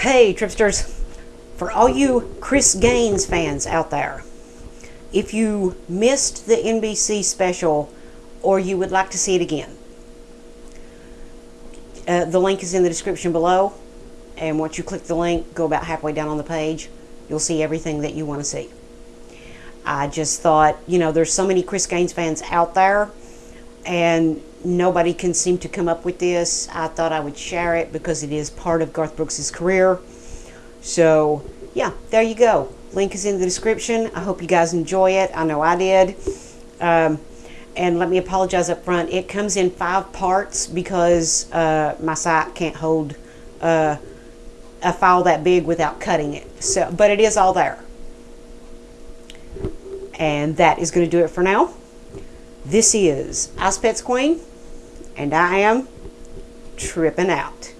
Hey, Tripsters. For all you Chris Gaines fans out there, if you missed the NBC special or you would like to see it again, uh, the link is in the description below. And once you click the link, go about halfway down on the page, you'll see everything that you want to see. I just thought, you know, there's so many Chris Gaines fans out there, and nobody can seem to come up with this. I thought I would share it because it is part of Garth Brooks' career. So, yeah, there you go. Link is in the description. I hope you guys enjoy it. I know I did. Um, and let me apologize up front. It comes in five parts because uh, my site can't hold uh, a file that big without cutting it. So, but it is all there. And that is going to do it for now. This is Ice Pets Queen, and I am tripping out.